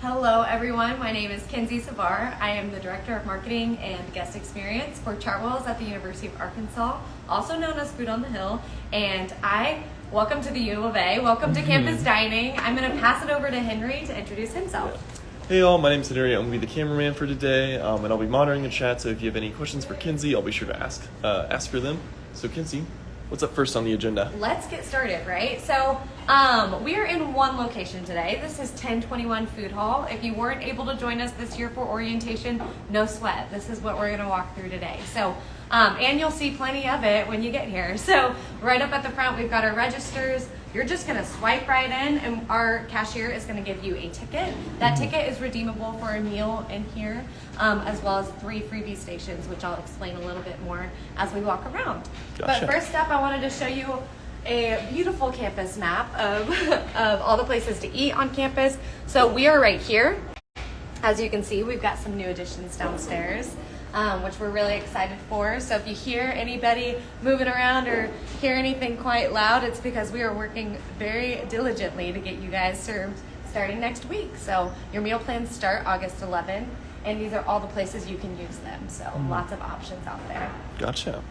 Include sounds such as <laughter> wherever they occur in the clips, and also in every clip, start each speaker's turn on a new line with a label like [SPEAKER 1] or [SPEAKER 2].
[SPEAKER 1] Hello everyone, my name is Kenzie Savar. I am the Director of Marketing and Guest Experience for Chartwells at the University of Arkansas, also known as Food on the Hill. And I welcome to the U of A, welcome to campus dining. I'm going to pass it over to Henry to introduce himself.
[SPEAKER 2] Hey all, my name's Henry. I'm gonna be the cameraman for today, um, and I'll be monitoring the chat. So if you have any questions for Kinsey, I'll be sure to ask uh, ask for them. So Kinsey, what's up first on the agenda?
[SPEAKER 1] Let's get started, right? So um, we are in one location today. This is 1021 Food Hall. If you weren't able to join us this year for orientation, no sweat. This is what we're gonna walk through today. So, um, and you'll see plenty of it when you get here. <laughs> So right up at the front, we've got our registers. You're just gonna swipe right in and our cashier is gonna give you a ticket. That
[SPEAKER 2] Mm-hmm.
[SPEAKER 1] ticket is redeemable for a meal in here, um, as well as three freebie stations, which I'll explain a little bit more as we walk around.
[SPEAKER 2] Gotcha.
[SPEAKER 1] But first up, I wanted to show you a beautiful campus map of, <laughs> of all the places to eat on campus. So we are right here. As you can see, we've got some new additions downstairs, um, which we're really excited for. So if you hear anybody moving around or hear anything quite loud, it's because we are working very diligently to get you guys served starting next week. So your meal plans start August 11, and these are all the places you can use them. So lots of options out there
[SPEAKER 2] Gotcha.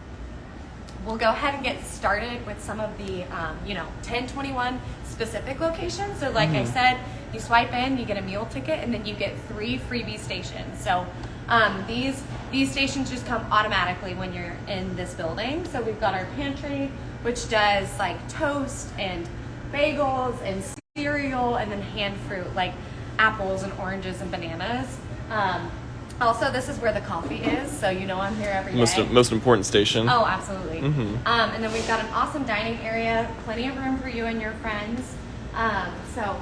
[SPEAKER 1] We'll go ahead and get started with some of the, um, you know, 1021 specific locations. So, like I said, you swipe in, you get a meal ticket, and then you get three freebie stations. So, um, these these stations just come automatically when you're in this building. So we've got our pantry, which does like toast and bagels and cereal, and then hand fruit like apples and oranges and bananas. Um, also, this is where the coffee is, so you know I'm here every day.
[SPEAKER 2] Most most important station.
[SPEAKER 1] Oh, absolutely.
[SPEAKER 2] Mhm.
[SPEAKER 1] Um, and then we've got an awesome dining area, plenty of room for you and your friends. Um, so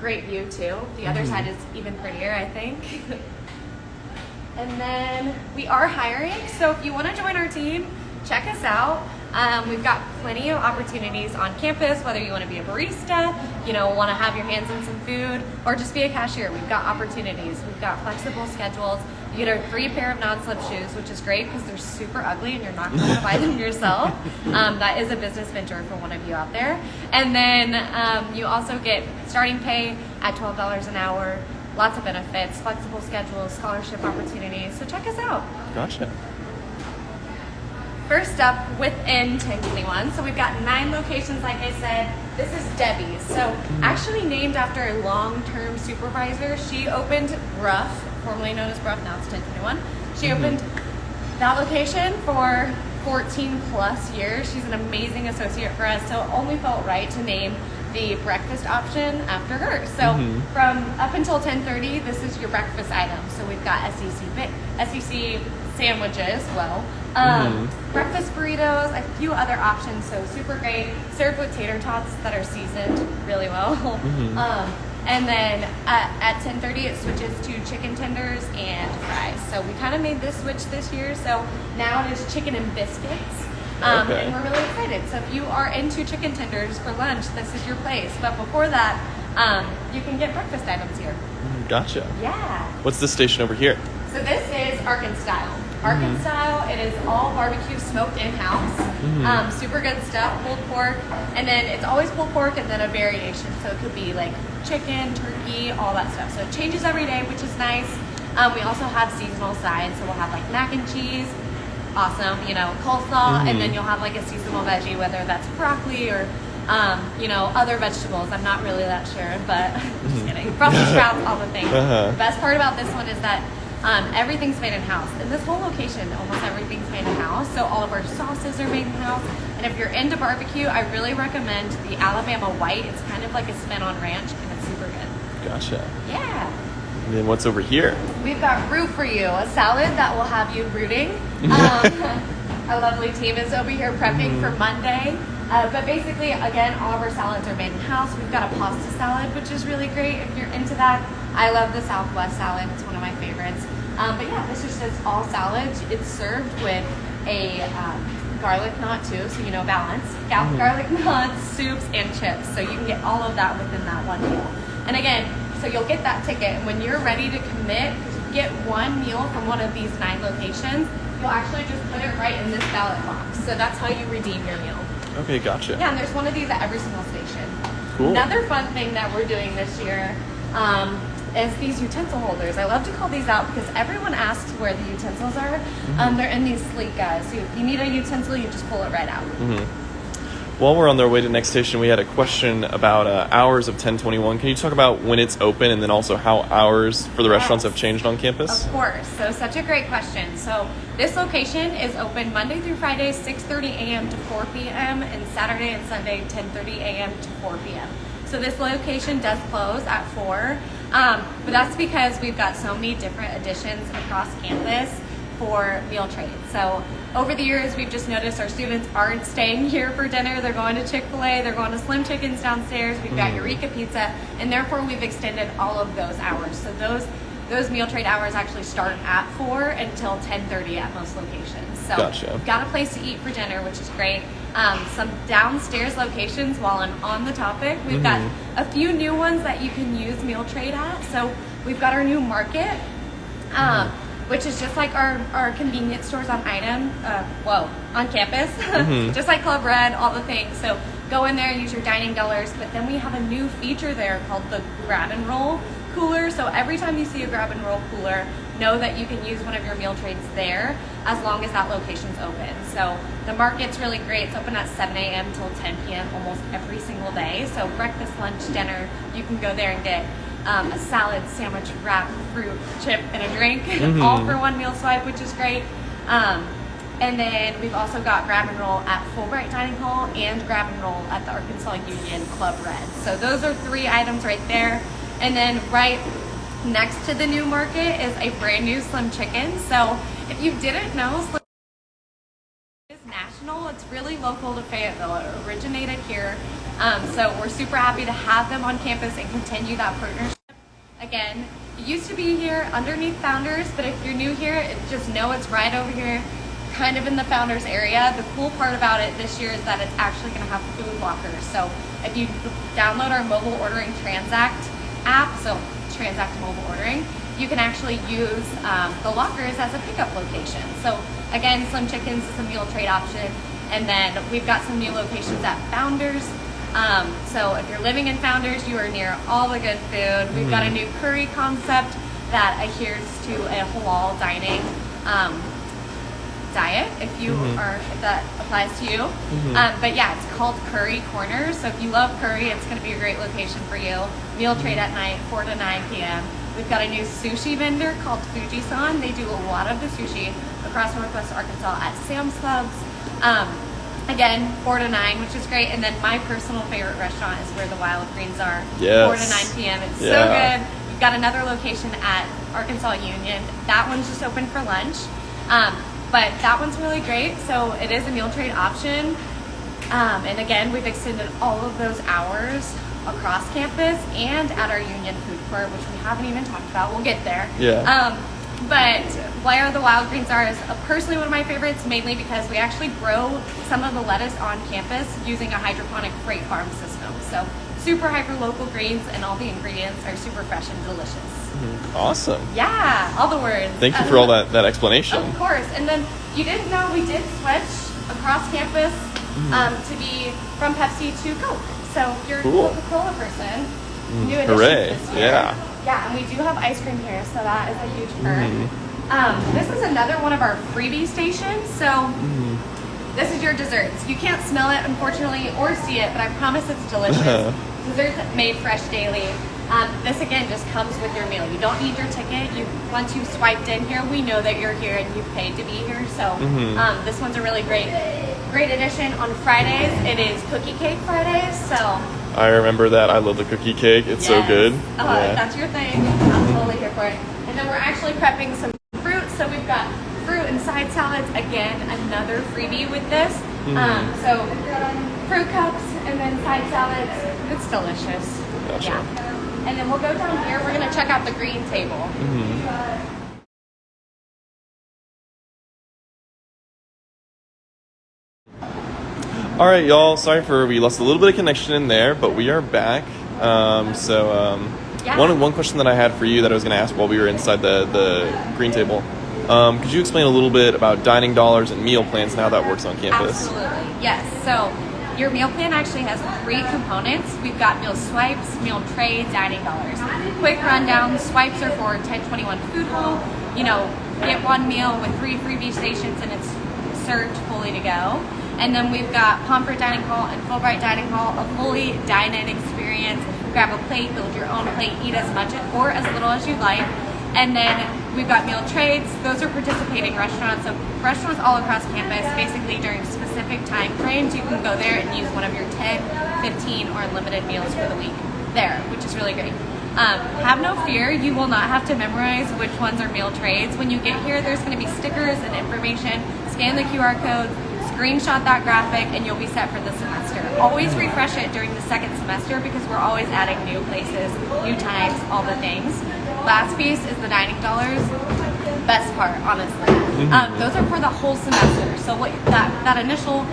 [SPEAKER 1] great view too. The other
[SPEAKER 2] Mm-hmm.
[SPEAKER 1] side is even prettier, I think. <laughs> and then we are hiring, so if you want to join our team, check us out. Um, we've got plenty of opportunities on campus, whether you want to be a barista, you know, want to have your hands in some food, or just be a cashier. We've got opportunities. We've got flexible schedules. You get a free pair of non-slip shoes, which is great because they're super ugly and you're not going to buy them <laughs> yourself. Um, that is a business venture for one of you out there. And then um, you also get starting pay at $12 an hour, lots of benefits, flexible schedules, scholarship opportunities. So check us out.
[SPEAKER 2] Gotcha.
[SPEAKER 1] First up, within 1021. So we've got nine locations, like I said. This is Debbie's. So actually named after a long-term supervisor. She opened Brough, formerly known as Brough, now it's 1021. She opened that location for 14 plus years. She's an amazing associate for us, so it only felt right to name the breakfast option after her. So
[SPEAKER 2] Mhm.
[SPEAKER 1] from up until 10:30, this is your breakfast item. So we've got SEC SEC sandwiches, well, um, breakfast burritos, a few other options. So super great, served with tater tots that are seasoned really well. <laughs> Um, and then at, at 10:30, it switches to chicken tenders and fries. So we kind of made this switch this year. So now it is chicken and biscuits. Um,
[SPEAKER 2] Okay.
[SPEAKER 1] And we're really excited. So if you are into chicken tenders for lunch, this is your place. But before that, um, you can get breakfast items here.
[SPEAKER 2] Gotcha.
[SPEAKER 1] Yeah.
[SPEAKER 2] What's this station over here?
[SPEAKER 1] So this is Arkan style. Arkan style, it is all barbecue smoked in-house. Um, super good stuff, pulled pork, and then it's always pulled pork and then a variation. So it could be like chicken, turkey, all that stuff. So it changes every day, which is nice. Um, we also have seasonal sides, so we'll have like mac and cheese, awesome, you know, coleslaw, and then you'll have like a seasonal veggie, whether that's broccoli or um, you know, other vegetables. I'm not really that sure, but <laughs> just kidding. Brussels sprouts, all the things.
[SPEAKER 2] Uh-huh.
[SPEAKER 1] The best part about this one is that um, everything's made in house. In this whole location, almost everything's made in house. So all of our sauces are made in house. And if you're into barbecue, I really recommend the Alabama White. It's kind of like a spin on ranch, and it's super good.
[SPEAKER 2] Gotcha.
[SPEAKER 1] Yeah.
[SPEAKER 2] And then what's over here?
[SPEAKER 1] We've got root for you, a salad that will have you rooting. <laughs> Um, <laughs> our lovely team is over here prepping for Monday. Uh, but basically, again, all of our salads are made in house. We've got a pasta salad, which is really great if you're into that. I love the Southwest salad; it's one of my favorites. Um, but yeah, this is just all salads. It's served with a um, garlic knot too, so you know balance. Ga- Garlic <laughs> knots, soups, and chips. So you can get all of that within that one meal. And again, so you'll get that ticket, and when you're ready to commit, get one meal from one of these nine locations. You'll actually just put it right in this ballot box. So that's how you redeem your meal.
[SPEAKER 2] Okay, gotcha.
[SPEAKER 1] Yeah, and there's one of these at every single station.
[SPEAKER 2] Cool.
[SPEAKER 1] Another fun thing that we're doing this year um, is these utensil holders. I love to call these out because everyone asks where the utensils are. Um, they're in these sleek guys. So if you need a utensil, you just pull it right out.
[SPEAKER 2] While we're on our way to next station, we had a question about uh, hours of 1021. Can you talk about when it's open and then also how hours for the restaurants
[SPEAKER 1] Yes.
[SPEAKER 2] have changed on campus?
[SPEAKER 1] Of course. So such a great question. So this location is open Monday through Friday, 6:30 a.m. to 4 p.m. and Saturday and Sunday, 10:30 a.m. to 4 p.m. So this location does close at 4, um, but that's because we've got so many different additions across campus for meal trade. So over the years, we've just noticed our students aren't staying here for dinner. They're going to Chick Fil A. They're going to Slim Chickens downstairs. We've got Eureka Pizza, and therefore we've extended all of those hours. So those those meal trade hours actually start at four until 10:30 at most locations. So
[SPEAKER 2] Gotcha.
[SPEAKER 1] got a place to eat for dinner, which is great. Um, some downstairs locations. While I'm on the topic, we've got a few new ones that you can use meal trade at. So we've got our new market um, which is just like our, our convenience stores on item, uh, whoa, on campus, <laughs> just like Club Red, all the things. So go in there, use your dining dollars, but then we have a new feature there called the grab and roll cooler. So every time you see a grab and roll cooler, know that you can use one of your meal trades there as long as that location's open. So the market's really great. It's open at 7 a.m. till 10 p.m. almost every single day. So breakfast, lunch, dinner, you can go there and get um, a salad, sandwich, wrap, fruit, chip, and a drink, <laughs> all for one meal swipe, which is great. Um, and then we've also got grab and roll at Fulbright Dining Hall and grab and roll at the Arkansas Union Club Red. So those are three items right there. And then right next to the new market is a brand new Slim Chicken. So if you didn't know, Slim is national. It's really local to Fayetteville. It originated here. Um, so we're super happy to have them on campus and continue that partnership. Again, it used to be here underneath Founders, but if you're new here, just know it's right over here, kind of in the Founders area. The cool part about it this year is that it's actually going to have food lockers. So if you download our mobile ordering Transact app, so Transact mobile ordering, you can actually use um, the lockers as a pickup location. So again, Slim Chickens is a meal trade option, and then we've got some new locations at Founders. Um, so if you're living in Founders, you are near all the good food. We've got a new curry concept that adheres to a halal dining um, diet. If you are, if that applies to you. Um, but yeah, it's called Curry Corner. So if you love curry, it's going to be a great location for you. Meal trade at night, 4 to 9 p.m. We've got a new sushi vendor called Fujisan. They do a lot of the sushi across Northwest Arkansas at Sam's Clubs. Um, again, 4 to 9, which is great. And then my personal favorite restaurant is where the Wild Greens are. 4 to 9 p.m. It's
[SPEAKER 2] Yeah.
[SPEAKER 1] so good. We've got another location at Arkansas Union. That one's just open for lunch. Um, but that one's really great. So it is a meal trade option. Um, and again, we've extended all of those hours across campus and at our Union Food Court, which we haven't even talked about. We'll get there.
[SPEAKER 2] Yeah.
[SPEAKER 1] Um, but where the wild greens are is personally one of my favorites, mainly because we actually grow some of the lettuce on campus using a hydroponic freight farm system. So super hyper local greens, and all the ingredients are super fresh and delicious.
[SPEAKER 2] Awesome.
[SPEAKER 1] Yeah, all the words.
[SPEAKER 2] Thank you for all that, that explanation.
[SPEAKER 1] of course. And then you didn't know we did switch across campus
[SPEAKER 2] Mm-hmm.
[SPEAKER 1] um, to be from Pepsi to Coke. So you're
[SPEAKER 2] Cool.
[SPEAKER 1] a Coca-Cola person, new additions
[SPEAKER 2] hooray.
[SPEAKER 1] this year.
[SPEAKER 2] Yeah.
[SPEAKER 1] Yeah, and we do have ice cream here, so that is a huge perk.
[SPEAKER 2] Mm-hmm.
[SPEAKER 1] Um, this is another one of our freebie stations. So
[SPEAKER 2] Mm-hmm.
[SPEAKER 1] this is your desserts. You can't smell it, unfortunately, or see it, but I promise it's delicious. <laughs> desserts made fresh daily. Um, this again just comes with your meal. You don't need your ticket. You once you've swiped in here, we know that you're here and you've paid to be here. So
[SPEAKER 2] Mm-hmm.
[SPEAKER 1] um, this one's a really great, great addition. On Fridays, it is Cookie Cake Fridays. So
[SPEAKER 2] I remember that. I love the cookie cake. It's so good.
[SPEAKER 1] Uh,
[SPEAKER 2] Yeah.
[SPEAKER 1] That's your thing. I'm totally here for it. And then we're actually prepping some fruit. So we've got fruit and side salads. Again, another freebie with this.
[SPEAKER 2] Mm-hmm.
[SPEAKER 1] Um, so fruit cups and then side salads. It's delicious.
[SPEAKER 2] Gotcha.
[SPEAKER 1] Yeah. And then we'll go down here. We're gonna check out the green table.
[SPEAKER 2] Mm-hmm. All right, y'all. Sorry for we lost a little bit of connection in there, but we are back. Um, so um,
[SPEAKER 1] Yeah.
[SPEAKER 2] one one question that I had for you that I was going to ask while we were inside the the green table. Um, could you explain a little bit about dining dollars and meal plans and how that works on campus?
[SPEAKER 1] Absolutely. Yes. So your meal plan actually has three components. We've got meal swipes, meal trades, dining dollars. Quick rundown: swipes are for 1021 Food Hall. You know, get one meal with three freebie stations, and it's served fully to go. And then we've got Pomfret Dining Hall and Fulbright Dining Hall, a fully dine-in experience. Grab a plate, build your own plate, eat as much or as little as you'd like. And then we've got meal trades. Those are participating restaurants. So restaurants all across campus, basically during specific time frames, you can go there and use one of your 10, 15, or unlimited meals for the week there, which is really great. Um, have no fear, you will not have to memorize which ones are meal trades. When you get here, there's going to be stickers and information. Scan the QR code, screenshot that graphic, and you'll be set for the semester. Always refresh it during the second semester because we're always adding new places, new times, all the things. Last piece is the dining dollars. Best part, honestly. Um, those are for the whole semester. So what that that initial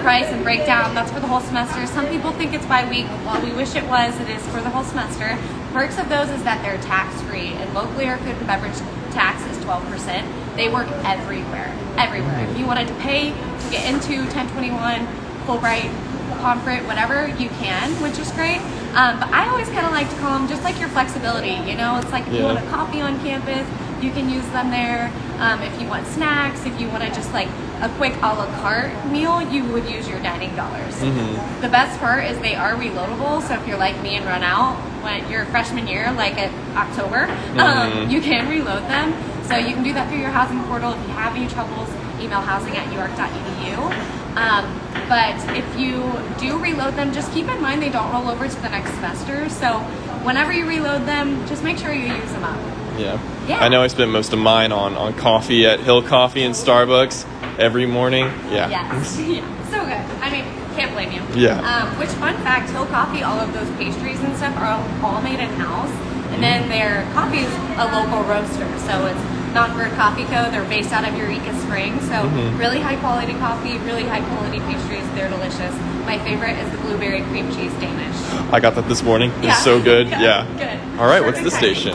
[SPEAKER 1] price and breakdown, that's for the whole semester. Some people think it's by week. While we wish it was, it is for the whole semester. Perks of those is that they're tax free, and locally our food and beverage tax is 12%. They work everywhere, everywhere. If you wanted to pay to get into 1021, Fulbright, Pomfret, whatever, you can, which is great. Um, but I always kind of like to call them just like your flexibility. You know, it's like if you want a coffee on campus, you can use them there. Um, if you want snacks, if you want to just like a quick a la carte meal, you would use your dining dollars.
[SPEAKER 2] Mm-hmm.
[SPEAKER 1] The best part is they are reloadable. So if you're like me and run out when your freshman year, like at October, um,
[SPEAKER 2] Mhm.
[SPEAKER 1] you can reload them. So you can do that through your housing portal. If you have any troubles, email housing at uark.edu. Um, but if you do reload them, just keep in mind they don't roll over to the next semester. So whenever you reload them, just make sure you use them up.
[SPEAKER 2] Yeah.
[SPEAKER 1] Yeah.
[SPEAKER 2] I know I spent most of mine on, on coffee at Hill Coffee and Starbucks every morning. Yeah.
[SPEAKER 1] Yes. <laughs> yeah. So good. I mean, can't blame you.
[SPEAKER 2] Yeah.
[SPEAKER 1] Um, which fun fact, Hill Coffee, all of those pastries and stuff are all, all made in house. And then their coffee is a local roaster. So it's Knottberg Coffee Co. They're based out of Eureka Springs. So
[SPEAKER 2] Mhm.
[SPEAKER 1] really high quality coffee, really high quality pastries. They're delicious. My favorite is the blueberry cream cheese Danish.
[SPEAKER 2] I got that this morning.
[SPEAKER 1] Yeah.
[SPEAKER 2] It's so good. <laughs>
[SPEAKER 1] Yeah,
[SPEAKER 2] Yeah.
[SPEAKER 1] good.
[SPEAKER 2] All right, what's the station?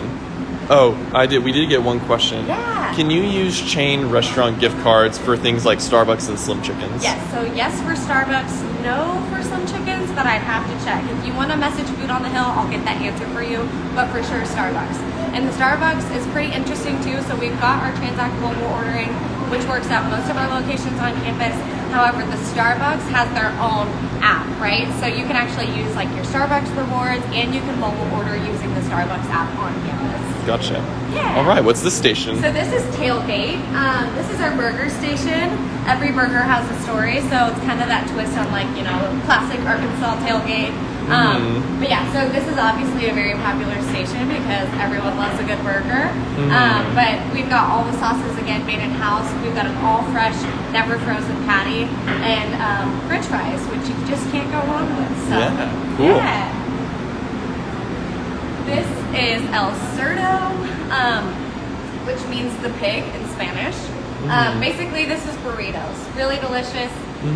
[SPEAKER 2] Oh, I did. We did get one question.
[SPEAKER 1] Yeah.
[SPEAKER 2] Can you use chain restaurant gift cards for things like Starbucks and Slim Chickens?
[SPEAKER 1] Yes, so yes for Starbucks, no for Slim Chickens, but I'd have to check. If you want to message Food on the Hill, I'll get that answer for you, but for sure Starbucks. And the Starbucks is pretty interesting too, so we've got our Transact mobile ordering, which works at most of our locations on campus. However, the Starbucks has their own app, right? So you can actually use like your Starbucks rewards and you can mobile order using the Starbucks app on campus.
[SPEAKER 2] Gotcha.
[SPEAKER 1] Yeah.
[SPEAKER 2] All right, what's this station?
[SPEAKER 1] So this is Tailgate. Um, this is our burger station. Every burger has a story, so it's kind of that twist on like you know classic Arkansas tailgate. Um,
[SPEAKER 2] Mhm.
[SPEAKER 1] But yeah, so this is obviously a very popular station because everyone loves a good burger.
[SPEAKER 2] Mhm.
[SPEAKER 1] Um, but we've got all the sauces again made in house. We've got an all fresh, never frozen patty and um, French fries, which you just can't go wrong with. So
[SPEAKER 2] Yeah, cool.
[SPEAKER 1] yeah. This is El Cerdo, um, which means the pig in Spanish. Um,
[SPEAKER 2] Mhm.
[SPEAKER 1] basically, this is burritos. Really delicious.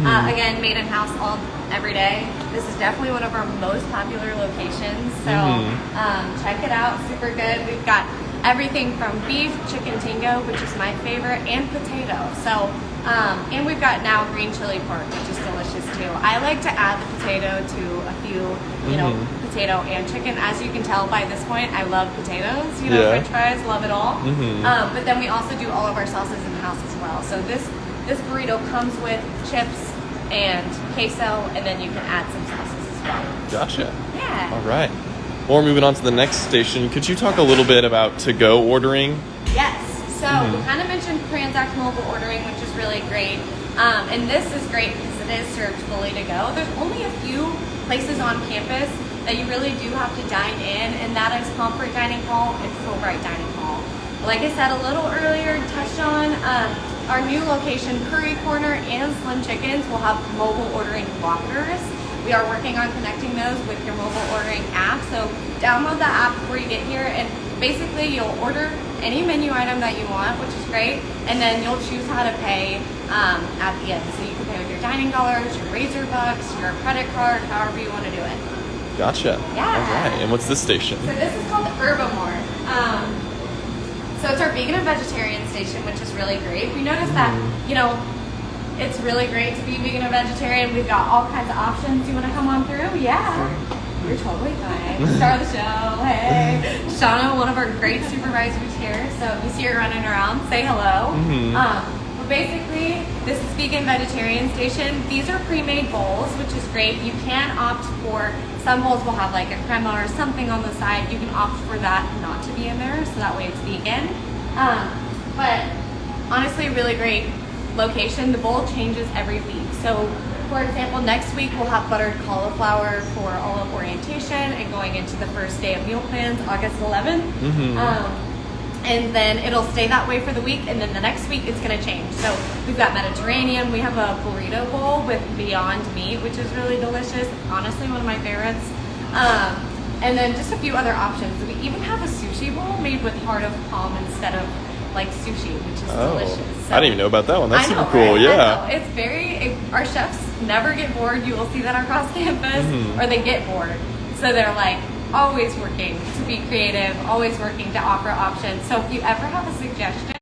[SPEAKER 1] Uh, again, made in house all every day. This is definitely one of our most popular locations. So
[SPEAKER 2] Mhm.
[SPEAKER 1] um, check it out. Super good. We've got everything from beef, chicken tinga, which is my favorite, and potato. So um, and we've got now green chili pork, which is delicious too. I like to add the potato to a few, you know,
[SPEAKER 2] Mhm.
[SPEAKER 1] potato and chicken. As you can tell by this point, I love potatoes. You know,
[SPEAKER 2] Yeah.
[SPEAKER 1] French fries, love it all.
[SPEAKER 2] Mhm.
[SPEAKER 1] Um, but then we also do all of our sauces in the house as well. So this this burrito comes with chips and queso, and then you can add some sauces as well.
[SPEAKER 2] Gotcha.
[SPEAKER 1] Yeah.
[SPEAKER 2] All right. We're moving on to the next station. Could you talk a little bit about to-go ordering?
[SPEAKER 1] Yes. So we
[SPEAKER 2] Mhm.
[SPEAKER 1] kind of mentioned Transact mobile ordering, which is really great. Um, and this is great because it is served fully to go. There's only a few places on campus that you really do have to dine in, and that is Pomfret Dining Hall and Fulbright Dining Hall. Like I said a little earlier, touched on um, our new location, Curry Corner and Slim Chickens, will have mobile ordering lockers. We are working on connecting those with your mobile ordering app. So download the app before you get here and basically you'll order any menu item that you want, which is great, and then you'll choose how to pay um, at the end. So you can pay with your dining dollars, your razor bucks, your credit card, however you want to do it.
[SPEAKER 2] Gotcha.
[SPEAKER 1] Yeah.
[SPEAKER 2] All right. And what's this station?
[SPEAKER 1] So this is called Herbivore. Um, so it's our vegan and vegetarian station, which is really great. We noticed that,
[SPEAKER 2] Mm.
[SPEAKER 1] you know, It's really great to be vegan or vegetarian. We've got all kinds of options. You want to come on through? Yeah. You're totally fine. <laughs> Star of the show. Hey. <laughs> Shauna, one of our great supervisors here. So if you see her running around, say hello.
[SPEAKER 2] Mhm.
[SPEAKER 1] Um, but basically, this is vegan vegetarian station. These are pre-made bowls, which is great. You can opt for some bowls will have like a crema or something on the side. You can opt for that not to be in there, so that way it's vegan. Um, but honestly, really great location. The bowl changes every week. So, for example, next week we'll have buttered cauliflower for all of orientation and going into the first day of meal plans, August 11th.
[SPEAKER 2] Mhm.
[SPEAKER 1] Um, and then it'll stay that way for the week and then the next week it's going to change so we've got mediterranean we have a burrito bowl with beyond meat which is really delicious honestly one of my favorites um, and then just a few other options we even have a sushi bowl made with heart of palm instead of like sushi which is
[SPEAKER 2] Oh,
[SPEAKER 1] delicious
[SPEAKER 2] I didn't even know about that one. That's
[SPEAKER 1] know,
[SPEAKER 2] super cool.
[SPEAKER 1] right?
[SPEAKER 2] Yeah.
[SPEAKER 1] It's very, it- our chefs never get bored. You will see that across <laughs> campus,
[SPEAKER 2] Mhm.
[SPEAKER 1] or they get bored. So they're like always working to be creative, always working to offer options. So if you ever have a suggestion,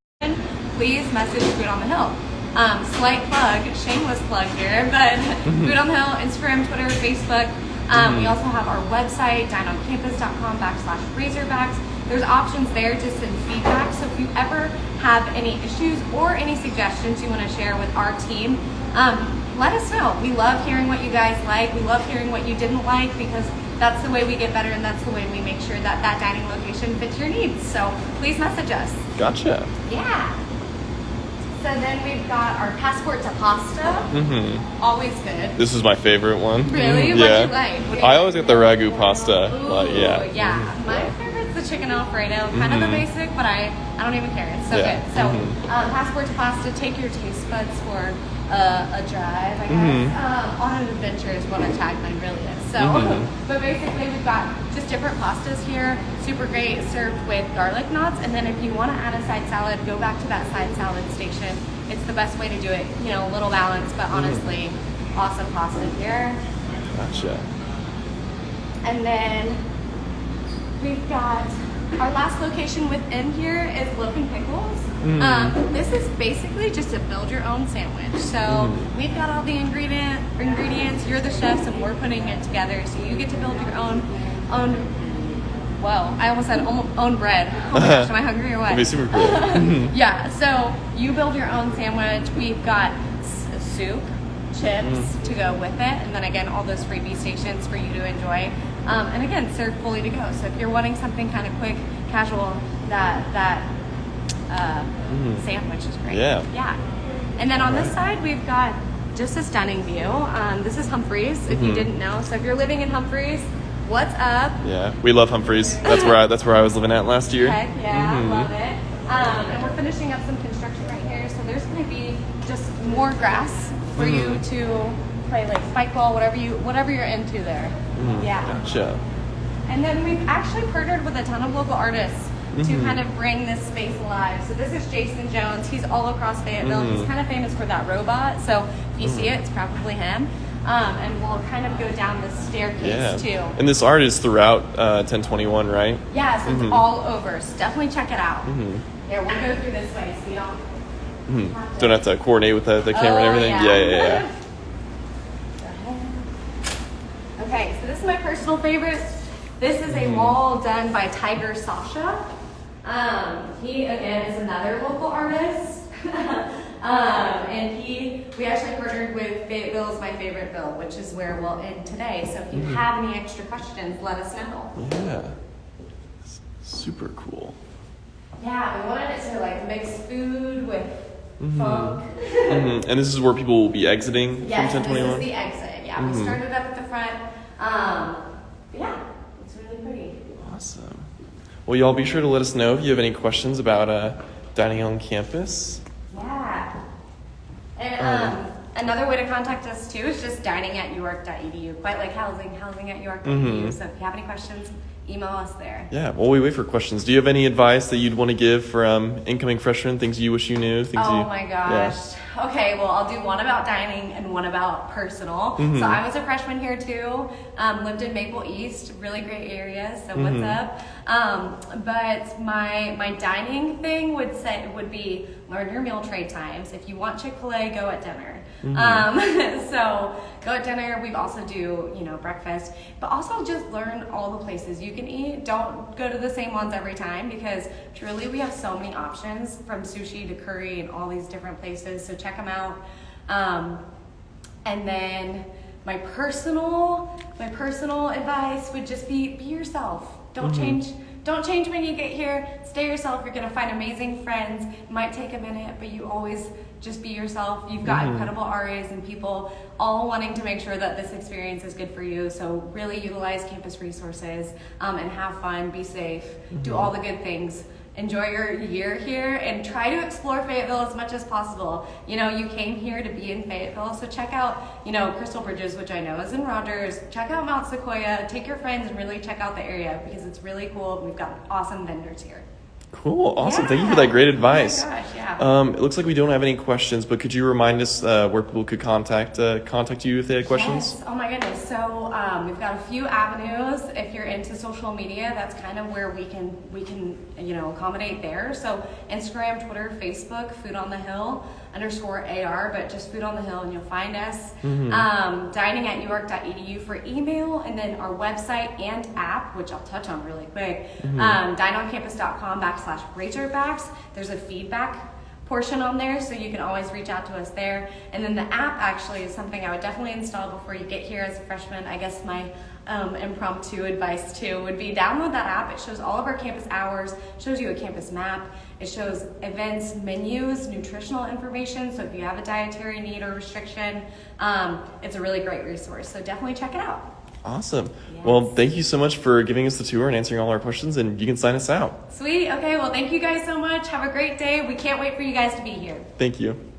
[SPEAKER 1] please message Food on the Hill. Um, slight plug, shameless plug here, but <laughs> Food on the Hill, Instagram, Twitter, Facebook. Um, We
[SPEAKER 2] Mhm.
[SPEAKER 1] also have our website, dineoncampus.com backslash razorbacks. There's options there to send feedback. So if you ever have any issues or any suggestions you want to share with our team, um, let us know. We love hearing what you guys like. We love hearing what you didn't like because that's the way we get better and that's the way we make sure that that dining location fits your needs. So please message us.
[SPEAKER 2] Gotcha.
[SPEAKER 1] Yeah. So then we've got our passport to pasta.
[SPEAKER 2] Mm-hmm.
[SPEAKER 1] Always good.
[SPEAKER 2] This is my favorite one.
[SPEAKER 1] Really?
[SPEAKER 2] Mhm.
[SPEAKER 1] What'd
[SPEAKER 2] Yeah.
[SPEAKER 1] you like? What do you
[SPEAKER 2] I always get the ragu pasta.
[SPEAKER 1] Ooh,
[SPEAKER 2] But yeah.
[SPEAKER 1] yeah. My favorite's the chicken alfredo. Kind of the
[SPEAKER 2] Mhm.
[SPEAKER 1] basic, but I, I don't even care. It's so
[SPEAKER 2] Yeah.
[SPEAKER 1] good. So,
[SPEAKER 2] Mhm.
[SPEAKER 1] um, passport to pasta. Take your taste buds for uh, a drive, I guess.
[SPEAKER 2] Mhm.
[SPEAKER 1] Um, on an adventure is what a tagline really is. So,
[SPEAKER 2] Mhm. <laughs>
[SPEAKER 1] but basically we've got just different pastas here. Super great, served with garlic knots. And then if you want to add a side salad, go back to that side salad station. It's the best way to do it. You know, a little balance, but
[SPEAKER 2] Mm-hmm.
[SPEAKER 1] honestly, awesome pasta here.
[SPEAKER 2] Gotcha.
[SPEAKER 1] And then we've got our last location within here is Loaf and Pickles.
[SPEAKER 2] Mm.
[SPEAKER 1] Um, this is basically just a build your own sandwich. So
[SPEAKER 2] Mm.
[SPEAKER 1] we've got all the ingredient ingredients. You're the chefs, and we're putting it together. So you get to build your own own. Well, I almost said own, bread. Oh my gosh, am I hungry or what?
[SPEAKER 2] Be super cool. <laughs>
[SPEAKER 1] Yeah. So you build your own sandwich. We've got s- soup, chips
[SPEAKER 2] Mm.
[SPEAKER 1] to go with it, and then again all those freebie stations for you to enjoy. Um, and again, served fully to go. So if you're wanting something kind of quick, casual, that that uh,
[SPEAKER 2] Mhm.
[SPEAKER 1] sandwich is great.
[SPEAKER 2] Yeah.
[SPEAKER 1] Yeah. And then on this side, we've got just a stunning view. Um, this is Humphreys, if you
[SPEAKER 2] Mhm.
[SPEAKER 1] didn't know. So if you're living in Humphreys, what's up?
[SPEAKER 2] Yeah. We love Humphreys. That's where I that's where I was living at last year.
[SPEAKER 1] Heck yeah,
[SPEAKER 2] Mhm.
[SPEAKER 1] love it. Um, and we're finishing up some construction right here, so there's going to be just more grass for you
[SPEAKER 2] Mhm.
[SPEAKER 1] to play like spike ball, whatever you whatever you're into there.
[SPEAKER 2] Mhm.
[SPEAKER 1] Yeah.
[SPEAKER 2] Gotcha.
[SPEAKER 1] And then we've actually partnered with a ton of local artists to
[SPEAKER 2] Mhm.
[SPEAKER 1] kind of bring this space alive. So this is Jason Jones. He's all across Fayetteville. He's
[SPEAKER 2] Mhm.
[SPEAKER 1] kind of famous for that robot. So if you see it, it's probably him. Um, and we'll kind of go down this staircase
[SPEAKER 2] Yeah.
[SPEAKER 1] too.
[SPEAKER 2] And this art is throughout uh, 1021, right?
[SPEAKER 1] Yeah, so it's all over. So definitely check it out. Here, we'll go through this way so you don't.
[SPEAKER 2] Mhm. Don't have to coordinate with the, the camera and
[SPEAKER 1] Oh,
[SPEAKER 2] everything. Yeah, yeah, yeah. <laughs>
[SPEAKER 1] okay, so my personal favorite. This is
[SPEAKER 2] Mm-hmm.
[SPEAKER 1] a wall done by Tiger Sasha. Um, he again is another local artist. <laughs> um, and he, we actually partnered with Fayetteville is my favorite bill, which is where we'll end today. So if you
[SPEAKER 2] Mm-hmm.
[SPEAKER 1] have any extra questions, let us know.
[SPEAKER 2] Yeah. Super cool.
[SPEAKER 1] Yeah, we wanted it to like mix food with
[SPEAKER 2] Mhm.
[SPEAKER 1] funk.
[SPEAKER 2] Mhm. And this is where people will be exiting
[SPEAKER 1] Yes,
[SPEAKER 2] from
[SPEAKER 1] this is the exit. Yeah, we
[SPEAKER 2] Mhm.
[SPEAKER 1] started up at the front. Um, yeah, it's really pretty.
[SPEAKER 2] Awesome. Well, y'all be sure to let us know if you have any questions about uh, dining on campus.
[SPEAKER 1] Yeah. And
[SPEAKER 2] Um,
[SPEAKER 1] um, another way to contact us too is just dining at uark.edu. Quite like housing, housing at uark.edu.
[SPEAKER 2] Mhm.
[SPEAKER 1] So if you have any questions, email us there.
[SPEAKER 2] Yeah, well, we wait for questions, do you have any advice that you'd want to give for um, incoming freshmen? Things you wish you knew? Things
[SPEAKER 1] Oh
[SPEAKER 2] you,
[SPEAKER 1] my
[SPEAKER 2] Yeah.
[SPEAKER 1] Okay, well, I'll do one about dining and one about personal.
[SPEAKER 2] Mhm.
[SPEAKER 1] So I was a freshman here too. Um, lived in Maple East, really great area. So what's
[SPEAKER 2] Mhm.
[SPEAKER 1] up? Um, but my my dining thing would say would be learn your meal trade times. If you want Chick Fil A, go at dinner.
[SPEAKER 2] Mhm.
[SPEAKER 1] Um, <laughs> so go at dinner. We also do you know breakfast, but also just learn all the places you can eat. Don't go to the same ones every time because truly we have so many options from sushi to curry and all these different places. So check them out. Um, and then my personal my personal advice would just be be yourself. Don't
[SPEAKER 2] Mhm.
[SPEAKER 1] change don't change when you get here. Stay yourself. You're gonna find amazing friends. It might take a minute, but you always just be yourself. You've got
[SPEAKER 2] Mhm.
[SPEAKER 1] incredible RAs and people all wanting to make sure that this experience is good for you. So really utilize campus resources um, and have fun. Be safe. Do
[SPEAKER 2] Mhm.
[SPEAKER 1] all the good things enjoy your year here and try to explore Fayetteville as much as possible. You know, you came here to be in Fayetteville, so check out, you know, Crystal Bridges, which I know is in Rogers. Check out Mount Sequoia. Take your friends and really check out the area because it's really cool. We've got awesome vendors here.
[SPEAKER 2] Cool. Awesome. Thank you for that great advice.
[SPEAKER 1] Oh my gosh, yeah.
[SPEAKER 2] Um, it looks like we don't have any questions, but could you remind us uh, where people could contact uh, contact you if they had questions?
[SPEAKER 1] Yes. Oh my goodness. So um, we've got a few avenues. If you're into social media, that's kind of where we can we can you know accommodate there. So Instagram, Twitter, Facebook, Food on the Hill underscore AR, but just Food on the Hill, and you'll find us.
[SPEAKER 2] Mhm.
[SPEAKER 1] Um, dining at uark.edu for email, and then our website and app, which I'll touch on really quick.
[SPEAKER 2] Mhm.
[SPEAKER 1] Um, dineoncampus.com backslash Razorbacks. There's a feedback portion on there, so you can always reach out to us there. And then the app actually is something I would definitely install before you get here as a freshman. I guess my um, impromptu advice too would be download that app. It shows all of our campus hours, shows you a campus map, it shows events, menus, nutritional information. So if you have a dietary need or restriction, um, it's a really great resource. So definitely check it out.
[SPEAKER 2] Awesome.
[SPEAKER 1] Yes.
[SPEAKER 2] Well, thank you so much for giving us the tour and answering all our questions, and you can sign us out.
[SPEAKER 1] Sweet. Okay. Well, thank you guys so much. Have a great day. We can't wait for you guys to be here.
[SPEAKER 2] Thank you.